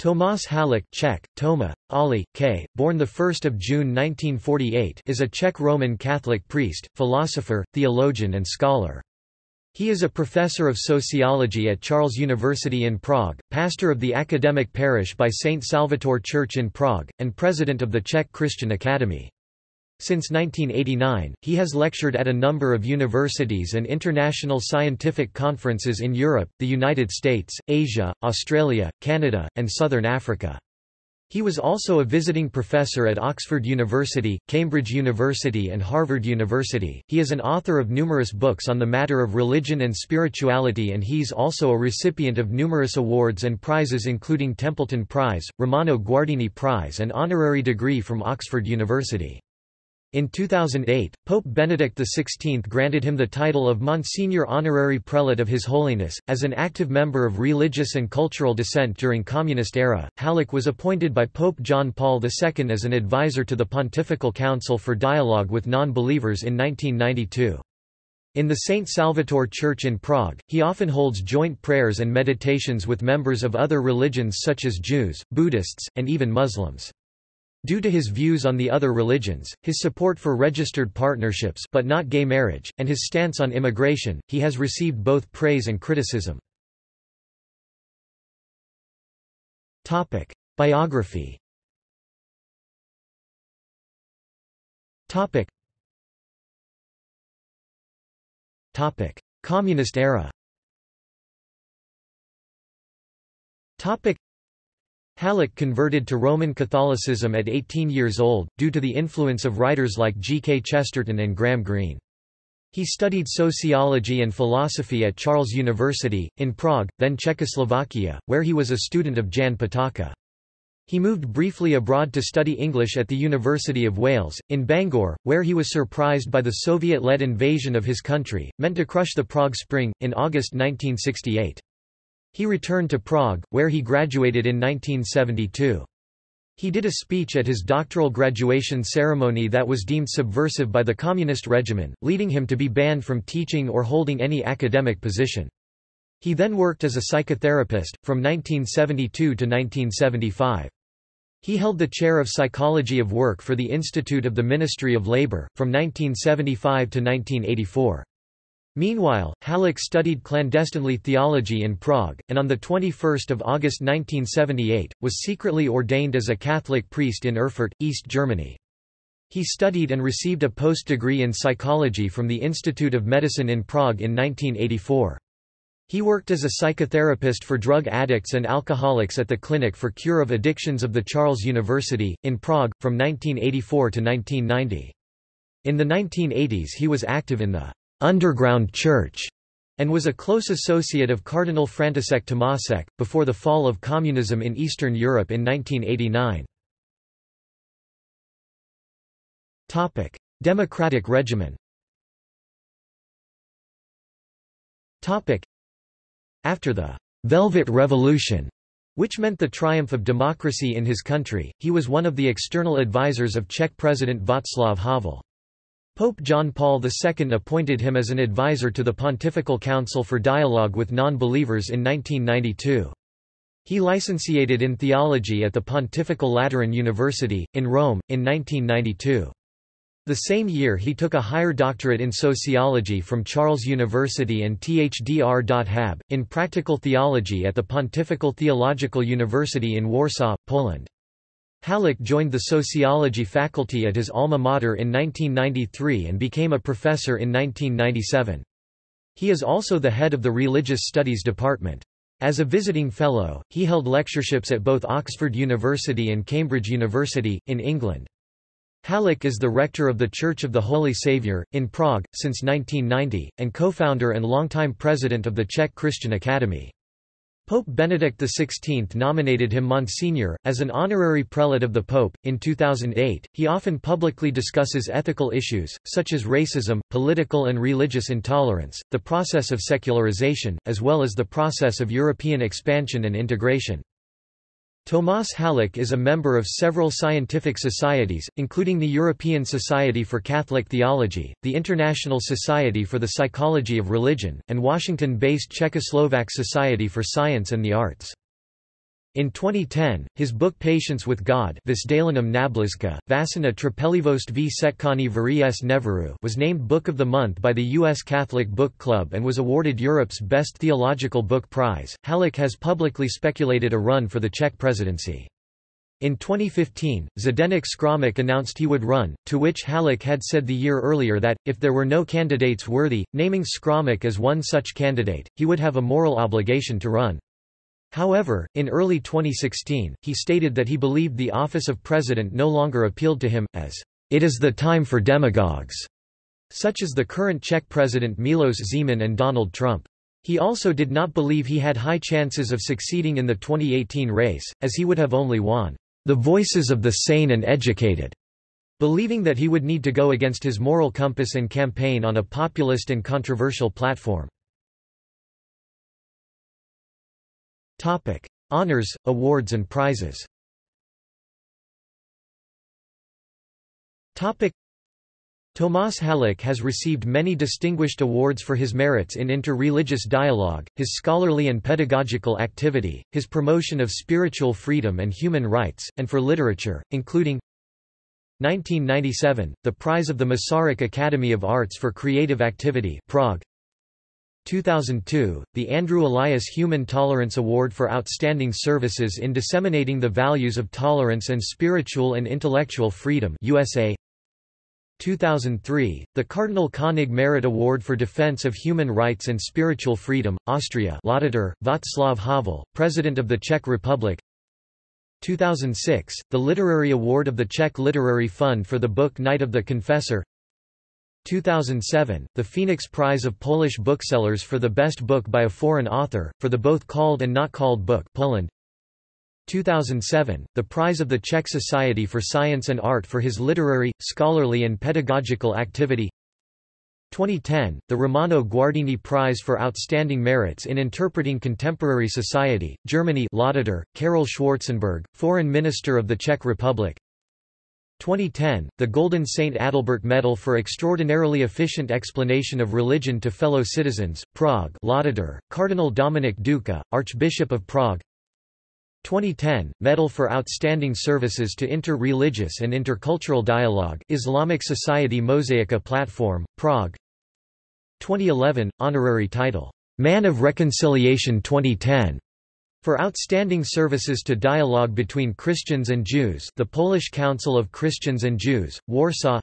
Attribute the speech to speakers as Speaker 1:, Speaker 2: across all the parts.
Speaker 1: Tomáš Halík Czech, Toma, Ali, K., born 1 June 1948 is a Czech Roman Catholic priest, philosopher, theologian and scholar. He is a professor of sociology at Charles University in Prague, pastor of the academic parish by St. Salvator Church in Prague, and president of the Czech Christian Academy. Since 1989, he has lectured at a number of universities and international scientific conferences in Europe, the United States, Asia, Australia, Canada, and Southern Africa. He was also a visiting professor at Oxford University, Cambridge University and Harvard University. He is an author of numerous books on the matter of religion and spirituality and he's also a recipient of numerous awards and prizes including Templeton Prize, Romano Guardini Prize and honorary degree from Oxford University. In 2008, Pope Benedict XVI granted him the title of Monsignor Honorary Prelate of His Holiness. As an active member of religious and cultural dissent during Communist era, Halík was appointed by Pope John Paul II as an advisor to the Pontifical Council for Dialogue with Non-Believers in 1992. In the St. Salvator Church in Prague, he often holds joint prayers and meditations with members of other religions such as Jews, Buddhists, and even Muslims. Due to his views on the other religions, his support for registered partnerships but not gay marriage, and his stance on immigration, he has received both praise and criticism. Biography Communist era Halík converted to Roman Catholicism at 18 years old, due to the influence of writers like G. K. Chesterton and Graham Greene. He studied sociology and philosophy at Charles University, in Prague, then Czechoslovakia, where he was a student of Jan Patočka. He moved briefly abroad to study English at the University of Wales, in Bangor, where he was surprised by the Soviet-led invasion of his country, meant to crush the Prague Spring, in August 1968. He returned to Prague, where he graduated in 1972. He did a speech at his doctoral graduation ceremony that was deemed subversive by the communist regime, leading him to be banned from teaching or holding any academic position. He then worked as a psychotherapist, from 1972 to 1975. He held the chair of Psychology of Work for the Institute of the Ministry of Labour, from 1975 to 1984. Meanwhile, Halík studied clandestinely theology in Prague, and on 21 August 1978, was secretly ordained as a Catholic priest in Erfurt, East Germany. He studied and received a post-degree in psychology from the Institute of Medicine in Prague in 1984. He worked as a psychotherapist for drug addicts and alcoholics at the Clinic for Cure of Addictions of the Charles University, in Prague, from 1984 to 1990. In the 1980s he was active in the underground church, and was a close associate of Cardinal František Tomášek, before the fall of communism in Eastern Europe in 1989. Democratic regimen After the «Velvet Revolution», which meant the triumph of democracy in his country, he was one of the external advisers of Czech President Václav Havel. Pope John Paul II appointed him as an advisor to the Pontifical Council for Dialogue with Non-Believers in 1992. He licentiated in theology at the Pontifical Lateran University, in Rome, in 1992. The same year he took a higher doctorate in sociology from Charles University and THDR.HAB, in practical theology at the Pontifical Theological University in Warsaw, Poland. Halík joined the sociology faculty at his alma mater in 1993 and became a professor in 1997. He is also the head of the Religious Studies Department. As a visiting fellow, he held lectureships at both Oxford University and Cambridge University, in England. Halík is the rector of the Church of the Holy Saviour, in Prague, since 1990, and co-founder and longtime president of the Czech Christian Academy. Pope Benedict XVI nominated him Monsignor, as an honorary prelate of the Pope. In 2008, he often publicly discusses ethical issues, such as racism, political and religious intolerance, the process of secularization, as well as the process of European expansion and integration. Tomáš Halík is a member of several scientific societies, including the European Society for Catholic Theology, the International Society for the Psychology of Religion, and Washington-based Czechoslovak Society for Science and the Arts. In 2010, his book Patience with God was named Book of the Month by the U.S. Catholic Book Club and was awarded Europe's Best Theological Book Prize. Halík has publicly speculated a run for the Czech presidency. In 2015, Zdeněk Škromach announced he would run, to which Halík had said the year earlier that, if there were no candidates worthy, naming Škromach as one such candidate, he would have a moral obligation to run. However, in early 2016, he stated that he believed the office of president no longer appealed to him, as, "...it is the time for demagogues", such as the current Czech president Milos Zeman and Donald Trump. He also did not believe he had high chances of succeeding in the 2018 race, as he would have only won, "...the voices of the sane and educated", believing that he would need to go against his moral compass and campaign on a populist and controversial platform. Topic: Honors, awards and prizes. Topic: Tomas Halík has received many distinguished awards for his merits in inter-religious dialogue, his scholarly and pedagogical activity, his promotion of spiritual freedom and human rights, and for literature, including 1997, the prize of the Masaryk Academy of Arts for Creative Activity Prague 2002, the Andrew Elias Human Tolerance Award for Outstanding Services in Disseminating the Values of Tolerance and Spiritual and Intellectual Freedom USA 2003, the Cardinal Koenig Merit Award for Defense of Human Rights and Spiritual Freedom, Austria Laudator, Václav Havel, President of the Czech Republic. 2006, the Literary Award of the Czech Literary Fund for the book Night of the Confessor 2007, the Phoenix Prize of Polish Booksellers for the Best Book by a Foreign Author, for the both called and not called book Poland. 2007, the Prize of the Czech Society for Science and Art for his literary, scholarly and pedagogical activity 2010, the Romano Guardini Prize for Outstanding Merits in Interpreting Contemporary Society, Germany Laudator, Karel Schwarzenberg, Foreign Minister of the Czech Republic 2010, the Golden Saint Adalbert Medal for Extraordinarily Efficient Explanation of Religion to Fellow Citizens, Prague Laudator, Cardinal Dominik Duka, Archbishop of Prague. 2010, Medal for Outstanding Services to Inter-Religious and Intercultural Dialogue Islamic Society Mosaica Platform, Prague. 2011, Honorary title, Man of Reconciliation 2010 for outstanding services to dialogue between Christians and Jews the Polish Council of Christians and Jews, Warsaw.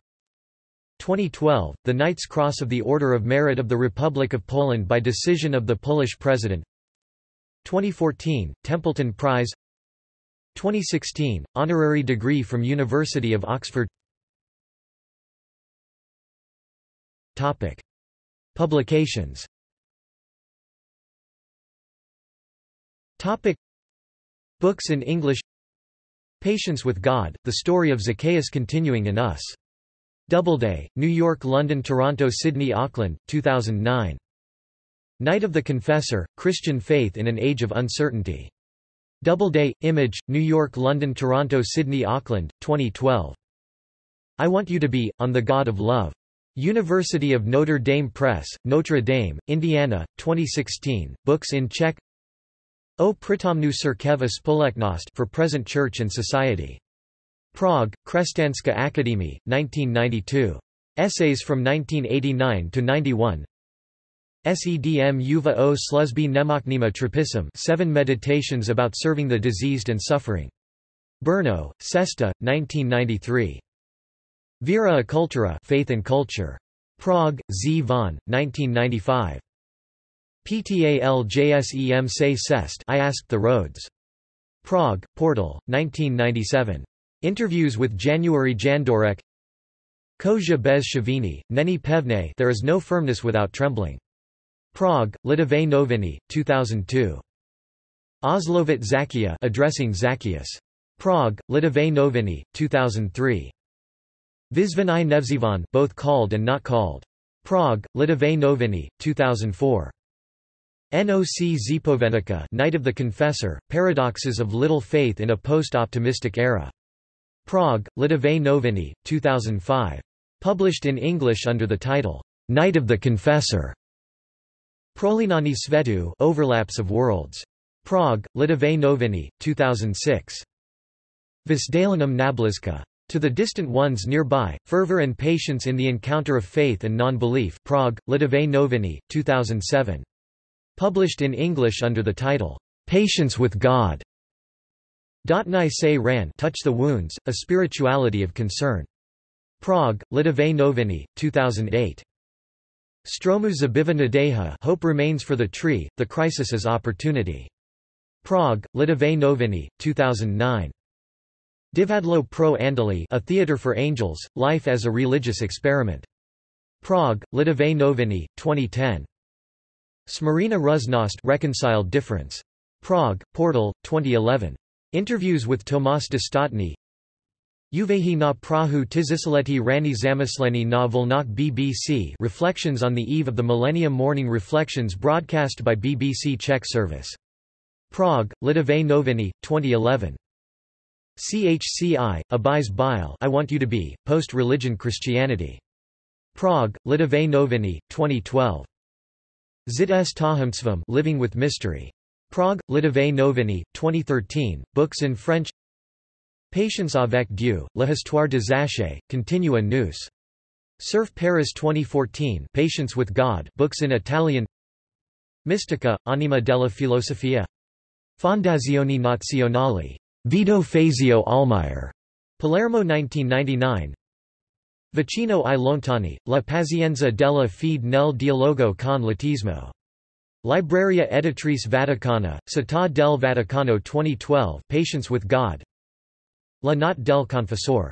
Speaker 1: 2012, the Knight's Cross of the Order of Merit of the Republic of Poland by decision of the Polish President. 2014, Templeton Prize. 2016, honorary degree from University of Oxford. Topic. Publications Topic Books in English Patience with God, The Story of Zacchaeus Continuing in Us. Doubleday, New York London Toronto Sydney Auckland, 2009. Night of the Confessor, Christian Faith in an Age of Uncertainty. Doubleday, Image, New York London Toronto Sydney Auckland, 2012. I Want You to Be, On the God of Love. University of Notre Dame Press, Notre Dame, Indiana, 2016, books in Czech O Przytomnu Cerkev Spoleknost for Present Church and Society. Prague, Křesťanská Akademie, 1992. Essays from 1989 to 91. Sedm Uva o Sluzby Nemocnima Trapism Seven Meditations about Serving the Diseased and Suffering. Brno, Sesta, 1993. Vera a Cultura Faith and Culture. Prague, Z. von, 1995. PTALJSEM se cest I asked the roads. Prague, Portal, 1997. Interviews with January Jandorek Koja bez Shavini, Neni Pevne There is no firmness without trembling. Prague, Lidové noviny, 2002. Oslovit Zakia addressing Zacchaeus. Prague, Lidové noviny, 2003. Vyzvany Nevzivan both called and not called. Prague, Lidové noviny, 2004. Noc Zipovenica Night of the Confessor, Paradoxes of Little Faith in a Post-Optimistic Era. Prague, Lidové noviny, 2005. Published in English under the title, Night of the Confessor. Prolinani Svetu Overlaps of Worlds. Prague, Lidové noviny, 2006. Vzdaleným nablízka. To the distant ones nearby, fervor and patience in the encounter of faith and non-belief Prague, Lidové noviny, 2007. Published in English under the title, Patience with God. Dotnai se ran Touch the Wounds, A Spirituality of Concern. Prague, Lidové noviny, 2008. Stromu zabiva nadeja Hope remains for the tree, the crisis is opportunity. Prague, Lidové noviny, 2009. Divadlo pro Andali A Theatre for Angels, Life as a Religious Experiment. Prague, Lidové noviny, 2010. Smarina Ruznost Reconciled Difference. Prague, Portal, 2011. Interviews with Tomas Dostatny Uvehi na Prahu Tizisaleti Rani Zamysleni na Volnok BBC Reflections on the Eve of the Millennium Morning Reflections broadcast by BBC Czech Service. Prague, Lidové noviny, 2011. CHCI, Abis Bile I Want You to Be, Post-Religion Christianity. Prague, Lidové noviny, 2012. Zit s Living with Mystery. Prague, Lidové noviny, 2013, books in French Patience avec Dieu, L'Histoire de Zaché, Continua News. Cerf Paris 2014 Patience with God books in Italian Mystica, Anima della Filosofia. Fondazioni Nazionali. Vito Fazio Almayer. Palermo 1999 Vicino i lontani, la pazienza della fede nel dialogo con l'ateismo. Libreria Editrice Vaticana, Città del Vaticano 2012 Patience with God La Notte del Confessore.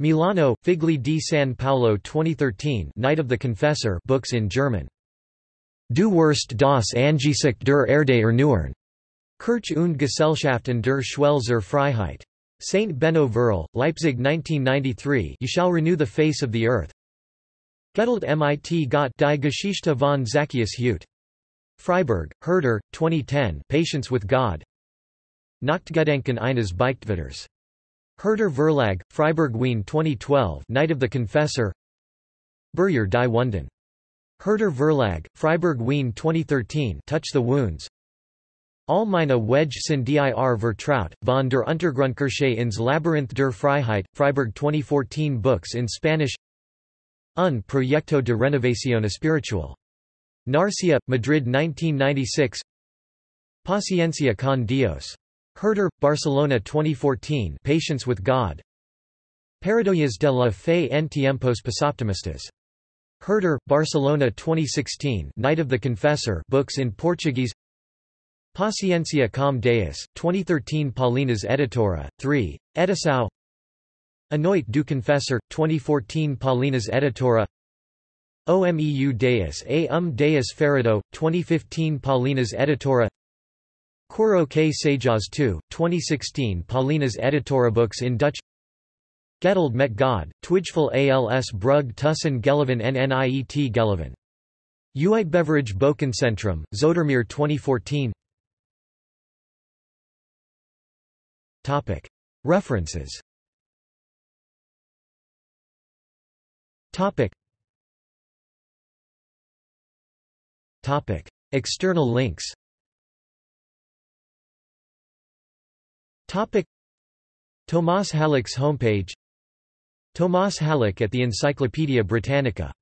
Speaker 1: Milano, Figli di San Paolo 2013 Night of the Confessor books in German. Du Wurst das Angesicht der Erde erneuern. Kirch und Gesellschaften der Schwelzer Freiheit. St. Benno Verl, Leipzig 1993 You shall renew the face of the earth. Getald mit Gott die Geschichte von Zacchaeus Hute. Freiburg, Herder, 2010 Patience with God. Nachtgedenken eines Beichtwitters. Herder Verlag, Freiburg Wien 2012 Night of the Confessor Burger die Wunden. Herder Verlag, Freiburg Wien 2013 Touch the Wounds Allmeine Wedge sind dir vertraut, von der Untergrundkirche ins Labyrinth der Freiheit, Freiburg 2014 Books in Spanish Un Proyecto de Renovación Espiritual. Narcea, Madrid 1996 Paciencia con Dios. Herder, Barcelona 2014 Patience with God. Paradoyas de la fe en tiempos pesoptimistas. Herder, Barcelona 2016 Night of the Confessor books in Portuguese Paciencia com Deus, 2013 Paulinas Editora, 3, Edição A Noite do Confessor, 2014 Paulinas Editora. OMEU Deus A Um Deus Ferrado, 2015 Paulinas Editora. Coro K Sajas 2, 2016 Paulinas Editora Books in Dutch. Getald met God, Twijfel als brug tussen Geleven en niet Geleven. Uitgeverij Boekencentrum, Zoetermeer 2014 References. External links. Tomas Halík's homepage. Tomas Halík at the Encyclopædia Britannica